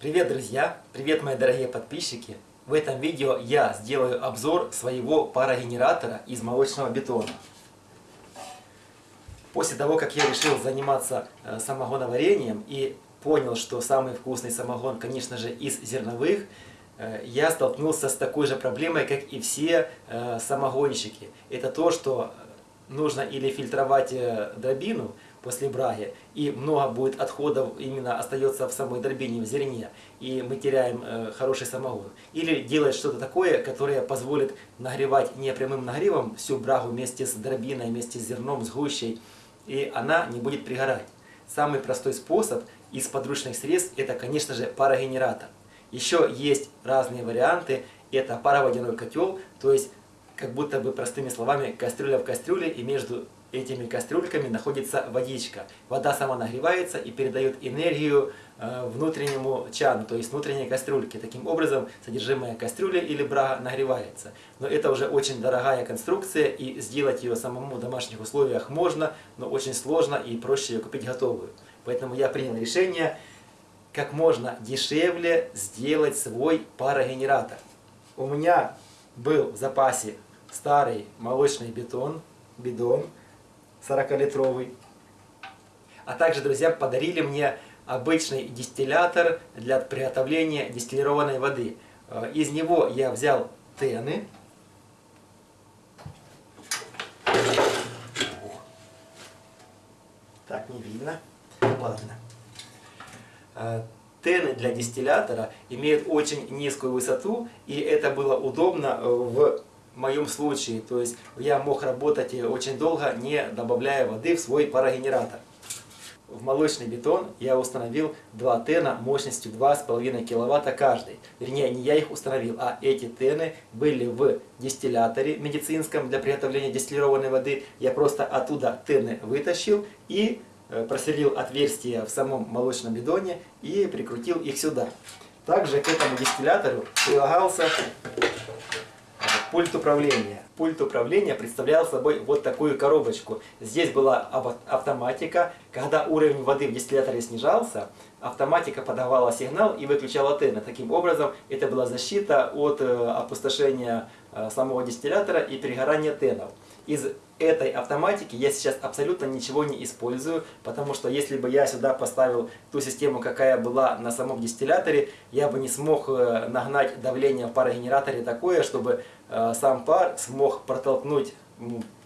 Привет, друзья! Привет, мои дорогие подписчики! В этом видео я сделаю обзор своего парогенератора из молочного бетона. После того, как я решил заниматься э, самогоноварением и понял, что самый вкусный самогон, конечно же, из зерновых, э, я столкнулся с такой же проблемой, как и все э, самогонщики. Это то, что нужно или фильтровать дробину, после браги, и много будет отходов именно остается в самой дробине, в зерне, и мы теряем э, хороший самогон. Или делать что-то такое, которое позволит нагревать не прямым нагревом всю брагу вместе с дробиной, вместе с зерном, с гущей, и она не будет пригорать. Самый простой способ из подручных средств это, конечно же, парогенератор. Еще есть разные варианты. Это пароводяной котел, то есть, как будто бы простыми словами, кастрюля в кастрюле, и между этими кастрюльками находится водичка. Вода сама нагревается и передает энергию э, внутреннему чану, то есть внутренней кастрюльке. Таким образом, содержимое кастрюли или брага нагревается. Но это уже очень дорогая конструкция, и сделать ее самому в домашних условиях можно, но очень сложно и проще ее купить готовую. Поэтому я принял решение как можно дешевле сделать свой парогенератор. У меня был в запасе старый молочный бетон, бидон, 40-литровый. А также, друзья, подарили мне обычный дистиллятор для приготовления дистиллированной воды. Э, из него я взял тены. Так, не видно. Ладно. Э, тены для дистиллятора имеют очень низкую высоту, и это было удобно э, в в моем случае. То есть я мог работать очень долго, не добавляя воды в свой парогенератор. В молочный бетон я установил два тена мощностью 2,5 кВт каждый. Вернее, не я их установил, а эти тены были в дистилляторе медицинском для приготовления дистиллированной воды. Я просто оттуда тены вытащил и э, просверлил отверстие в самом молочном бидоне и прикрутил их сюда. Также к этому дистиллятору прилагался пульт управления. Пульт управления представлял собой вот такую коробочку. Здесь была автоматика. Когда уровень воды в дистилляторе снижался, автоматика подавала сигнал и выключала тены. Таким образом, это была защита от э, опустошения э, самого дистиллятора и перегорания тенов. Из этой автоматики я сейчас абсолютно ничего не использую, потому что если бы я сюда поставил ту систему, какая была на самом дистилляторе, я бы не смог э, нагнать давление в парогенераторе такое, чтобы э, сам пар смог протолкнуть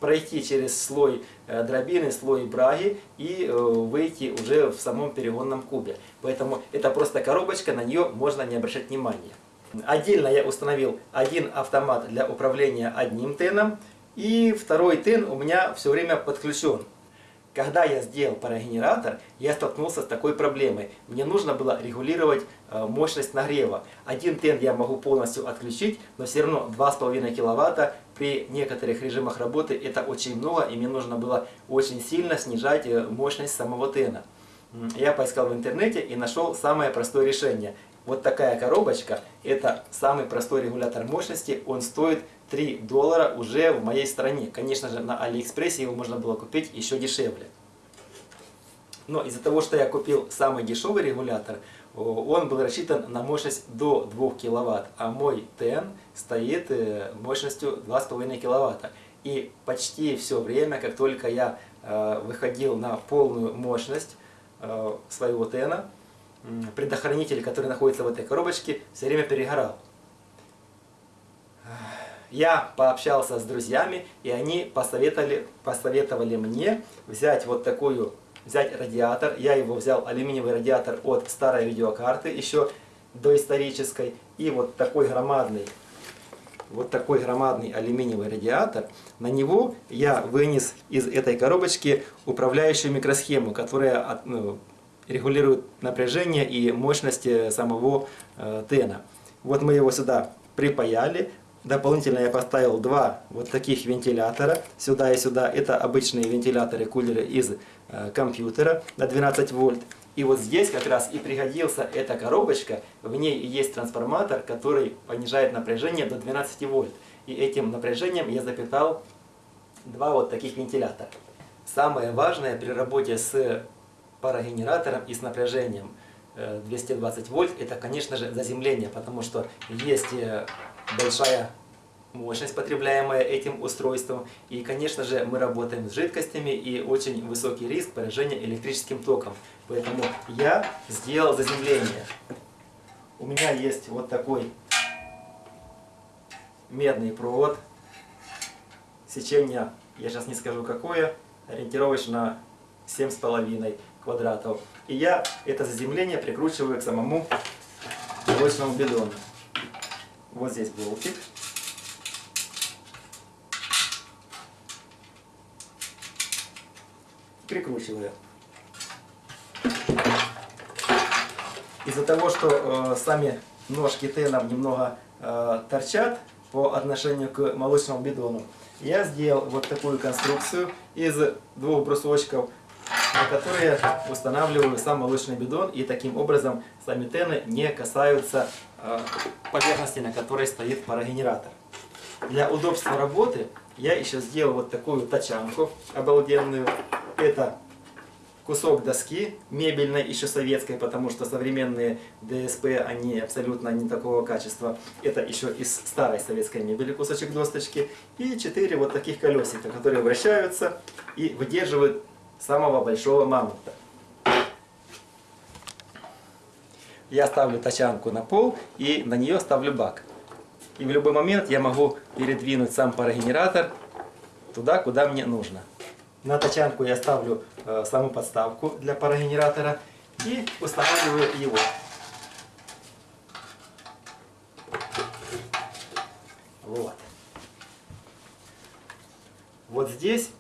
пройти через слой э, дробины, слой браги и выйти уже в самом перегонном кубе. Поэтому это просто коробочка, на нее можно не обращать внимания. Отдельно я установил один автомат для управления одним теном, и второй тын у меня все время подключен. Когда я сделал парогенератор, я столкнулся с такой проблемой. Мне нужно было регулировать э, мощность нагрева. Один тен я могу полностью отключить, но все равно 2,5 кВт при некоторых режимах работы это очень много, и мне нужно было очень сильно снижать э, мощность самого тена. Я поискал в интернете и нашел самое простое решение. Вот такая коробочка, это самый простой регулятор мощности, он стоит 3 доллара уже в моей стране. Конечно же, на Алиэкспрессе его можно было купить еще дешевле. Но из-за того, что я купил самый дешевый регулятор, он был рассчитан на мощность до 2 кВт, а мой TEN стоит э, мощностью 2,5 кВт. И почти все время, как только я э, выходил на полную мощность э, своего TEN, предохранитель, который находится в этой коробочке, все время перегорал. Я пообщался с друзьями, и они посоветовали, посоветовали мне взять вот такую, взять радиатор. Я его взял, алюминиевый радиатор от старой видеокарты, еще доисторической. И вот такой громадный, вот такой громадный алюминиевый радиатор. На него я вынес из этой коробочки управляющую микросхему, которая ну, регулирует напряжение и мощность самого э, тена. Вот мы его сюда припаяли, Дополнительно я поставил два вот таких вентилятора сюда и сюда. Это обычные вентиляторы, кулеры из э, компьютера на 12 вольт. И вот здесь как раз и пригодился эта коробочка. В ней есть трансформатор, который понижает напряжение до 12 вольт. И этим напряжением я запитал два вот таких вентилятора. Самое важное при работе с парогенератором и с напряжением э, 220 вольт, это, конечно же, заземление, потому что есть э, большая мощность, потребляемая этим устройством. И, конечно же, мы работаем с жидкостями и очень высокий риск поражения электрическим током. Поэтому я сделал заземление. У меня есть вот такой медный провод. Сечение, я сейчас не скажу какое, ориентировочно 7,5 квадратов. И я это заземление прикручиваю к самому молочному бидону. Вот здесь болтик. Прикручиваю. Из-за того, что э, сами ножки тенов немного э, торчат по отношению к молочному бидону, я сделал вот такую конструкцию из двух брусочков, на которые устанавливаю сам молочный бидон, и таким образом сами тены не касаются э, поверхности, на которой стоит парогенератор. Для удобства работы я еще сделал вот такую тачанку обалденную. Это кусок доски мебельной, еще советской, потому что современные ДСП, они абсолютно не такого качества. Это еще из старой советской мебели кусочек досточки. И четыре вот таких колесика, которые вращаются и выдерживают самого большого мамонта. Я ставлю тачанку на пол и на нее ставлю бак. И в любой момент я могу передвинуть сам парогенератор туда, куда мне нужно. На тачанку я ставлю э, саму подставку для парогенератора и устанавливаю его. Вот. Вот здесь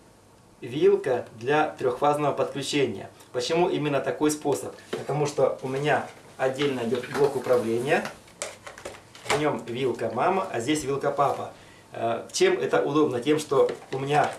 вилка для трехфазного подключения. Почему именно такой способ? Потому что у меня отдельно идет блок управления. В нем вилка мама, а здесь вилка папа. Э, чем это удобно? Тем, что у меня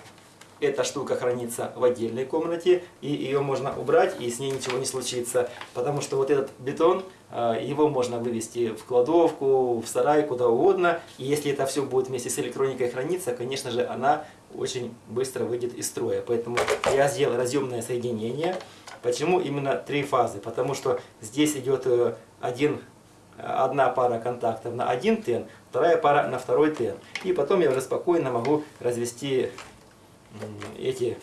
эта штука хранится в отдельной комнате, и ее можно убрать, и с ней ничего не случится. Потому что вот этот бетон, э, его можно вывести в кладовку, в сарай, куда угодно. И если это все будет вместе с электроникой храниться, конечно же, она очень быстро выйдет из строя. Поэтому я сделал разъемное соединение. Почему именно три фазы? Потому что здесь идет э, один, одна пара контактов на один тен, вторая пара на второй тен. И потом я уже спокойно могу развести эти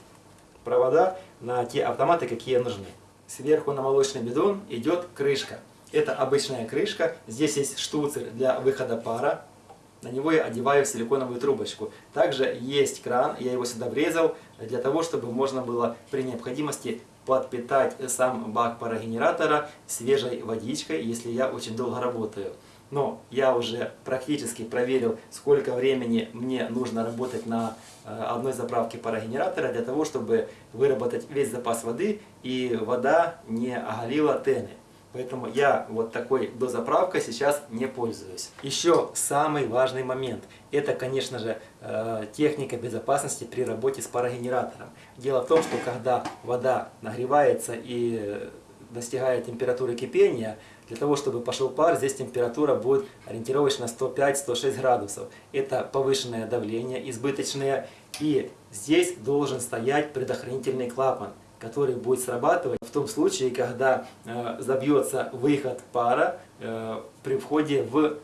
провода на те автоматы, какие нужны. Сверху на молочный бидон идет крышка. Это обычная крышка. Здесь есть штуцер для выхода пара. На него я одеваю силиконовую трубочку. Также есть кран, я его сюда врезал, для того, чтобы можно было при необходимости подпитать сам бак парогенератора свежей водичкой, если я очень долго работаю. Но я уже практически проверил, сколько времени мне нужно работать на э, одной заправке парогенератора для того, чтобы выработать весь запас воды и вода не оголила тены. Поэтому я вот такой дозаправкой сейчас не пользуюсь. Еще самый важный момент. Это, конечно же, э, техника безопасности при работе с парогенератором. Дело в том, что когда вода нагревается и достигает температуры кипения, для того, чтобы пошел пар, здесь температура будет ориентировочно 105-106 градусов. Это повышенное давление, избыточное. И здесь должен стоять предохранительный клапан который будет срабатывать в том случае, когда э, забьется выход пара э, при входе в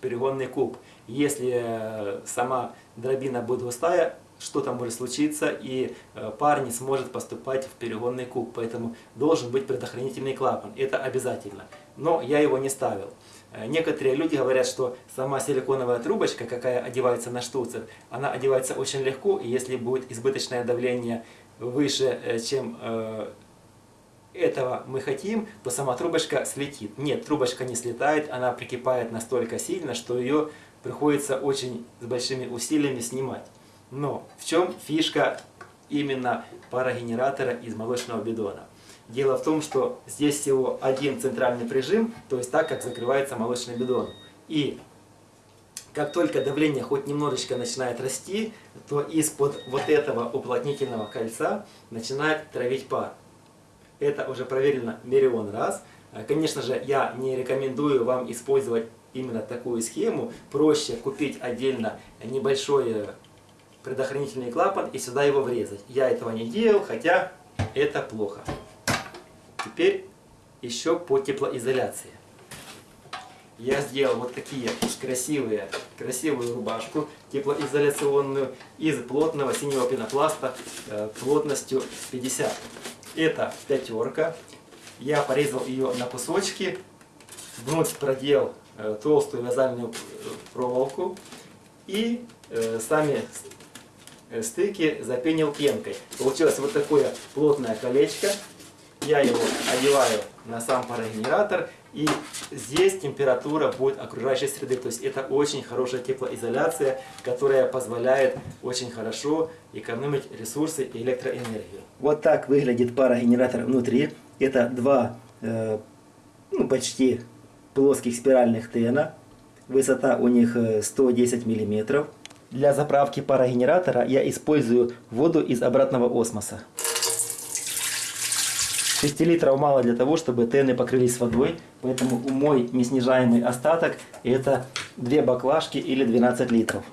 перегонный куб. Если э, сама дробина будет густая, что-то может случиться, и э, пар не сможет поступать в перегонный куб. Поэтому должен быть предохранительный клапан. Это обязательно. Но я его не ставил. Э, некоторые люди говорят, что сама силиконовая трубочка, какая одевается на штуцер, она одевается очень легко, и если будет избыточное давление выше, э, чем этого мы хотим, то сама трубочка слетит. Нет, трубочка не слетает, она прикипает настолько сильно, что ее приходится очень с большими усилиями снимать. Но в чем фишка именно парогенератора из молочного бидона? Дело в том, что здесь всего один центральный прижим, то есть так, как закрывается молочный бидон. И как только давление хоть немножечко начинает расти, то из-под вот этого уплотнительного кольца начинает травить пар. Это уже проверено миллион раз. Конечно же, я не рекомендую вам использовать именно такую схему. Проще купить отдельно небольшой предохранительный клапан и сюда его врезать. Я этого не делал, хотя это плохо. Теперь еще по теплоизоляции. Я сделал вот такие красивые, красивую рубашку теплоизоляционную из плотного синего пенопласта э, плотностью 50. Это пятерка. Я порезал ее на кусочки, внутрь продел э, толстую вязальную э, проволоку и сами стыки запенил пенкой. Получилось вот такое плотное колечко. Я его одеваю на сам парогенератор. И здесь температура будет окружающей среды. То есть это очень хорошая теплоизоляция, которая позволяет очень хорошо экономить ресурсы и электроэнергию. Вот так выглядит парогенератор внутри. Это два э, ну, почти плоских спиральных тена. Высота у них 110 мм. Для заправки парогенератора я использую воду из обратного осмоса. 6 литров мало для того, чтобы тены покрылись водой, поэтому мой неснижаемый остаток это 2 баклажки или 12 литров.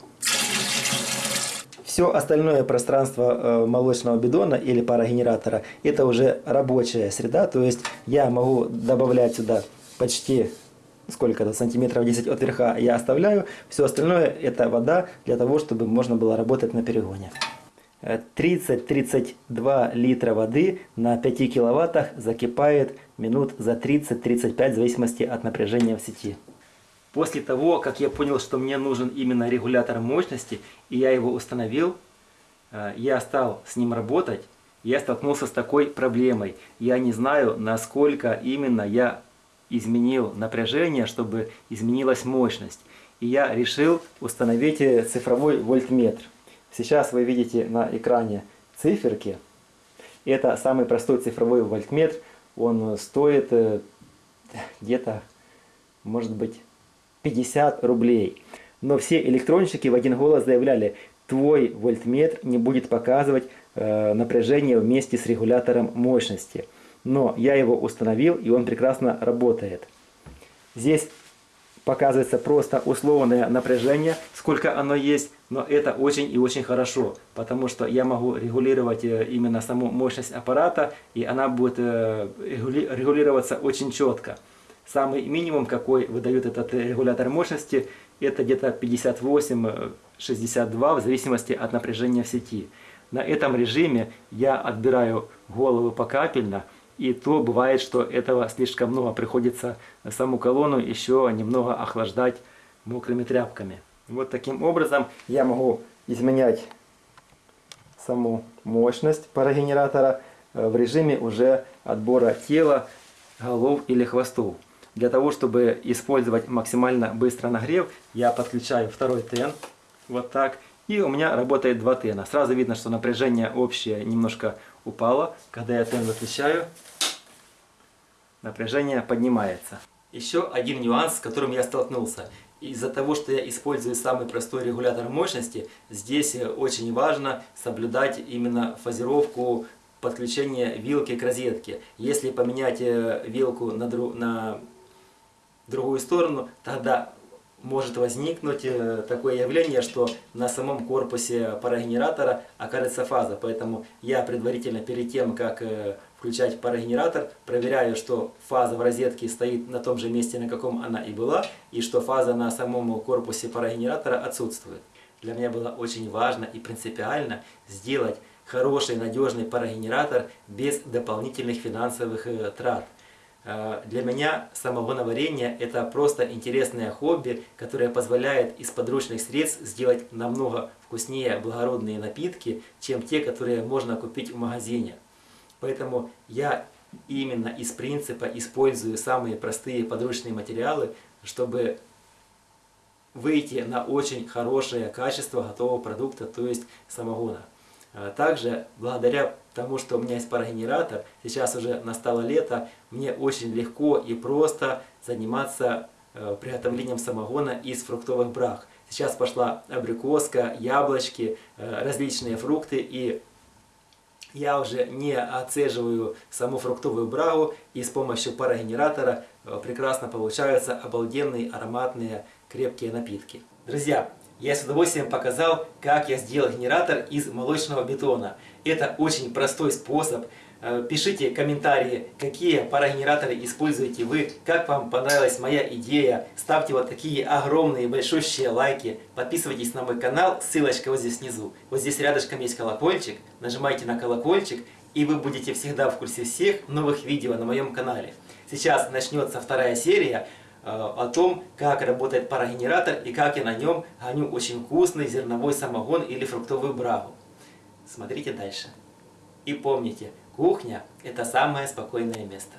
Все остальное пространство э, молочного бидона или парогенератора это уже рабочая среда, то есть я могу добавлять сюда почти сколько-то сантиметров 10 от верха я оставляю, все остальное это вода для того, чтобы можно было работать на перегоне. 30-32 литра воды на 5 киловаттах закипает минут за 30-35 в зависимости от напряжения в сети. После того, как я понял, что мне нужен именно регулятор мощности, и я его установил, э, я стал с ним работать, я столкнулся с такой проблемой. Я не знаю, насколько именно я изменил напряжение, чтобы изменилась мощность. И я решил установить э, цифровой вольтметр. Сейчас вы видите на экране циферки. Это самый простой цифровой вольтметр. Он стоит э, где-то, может быть, 50 рублей. Но все электронщики в один голос заявляли, твой вольтметр не будет показывать э, напряжение вместе с регулятором мощности. Но я его установил, и он прекрасно работает. Здесь показывается просто условное напряжение, сколько оно есть, но это очень и очень хорошо, потому что я могу регулировать э, именно саму мощность аппарата, и она будет э, регулироваться очень четко. Самый минимум, какой выдает этот регулятор мощности, это где-то 58-62 в зависимости от напряжения в сети. На этом режиме я отбираю голову покапельно, и то бывает, что этого слишком много. Приходится саму колонну еще немного охлаждать мокрыми тряпками. Вот таким образом я могу изменять саму мощность парогенератора э, в режиме уже отбора тела, голов или хвостов. Для того, чтобы использовать максимально быстро нагрев, я подключаю второй тен. Вот так. И у меня работает два тена. Сразу видно, что напряжение общее немножко упало. Когда я тен выключаю, напряжение поднимается. Еще один нюанс, с которым я столкнулся. Из-за того, что я использую самый простой регулятор мощности, здесь очень важно соблюдать именно фазировку подключения вилки к розетке. Если поменять э, вилку на, дру на другую сторону, тогда может возникнуть э, такое явление, что на самом корпусе парогенератора окажется фаза. Поэтому я предварительно перед тем, как э, включать парогенератор, проверяю, что фаза в розетке стоит на том же месте, на каком она и была, и что фаза на самом корпусе парогенератора отсутствует. Для меня было очень важно и принципиально сделать хороший, надежный парогенератор без дополнительных финансовых э, трат. Э, для меня самогоноварение – это просто интересное хобби, которое позволяет из подручных средств сделать намного вкуснее благородные напитки, чем те, которые можно купить в магазине. Поэтому я именно из принципа использую самые простые подручные материалы, чтобы выйти на очень хорошее качество готового продукта, то есть самогона. А также, благодаря тому, что у меня есть парогенератор, сейчас уже настало лето, мне очень легко и просто заниматься э, приготовлением самогона из фруктовых брах. Сейчас пошла абрикоска, яблочки, э, различные фрукты, и я уже не отцеживаю саму фруктовую брагу, и с помощью парогенератора э, прекрасно получаются обалденные ароматные крепкие напитки. Друзья, я с удовольствием показал, как я сделал генератор из молочного бетона. Это очень простой способ, пишите комментарии, какие парогенераторы используете вы, как вам понравилась моя идея. Ставьте вот такие огромные большущие лайки. Подписывайтесь на мой канал, ссылочка вот здесь внизу. Вот здесь рядышком есть колокольчик. Нажимайте на колокольчик, и вы будете всегда в курсе всех новых видео на моем канале. Сейчас начнется вторая серия э, о том, как работает парогенератор и как я на нем гоню очень вкусный зерновой самогон или фруктовую брагу. Смотрите дальше. И помните, Кухня – это самое спокойное место.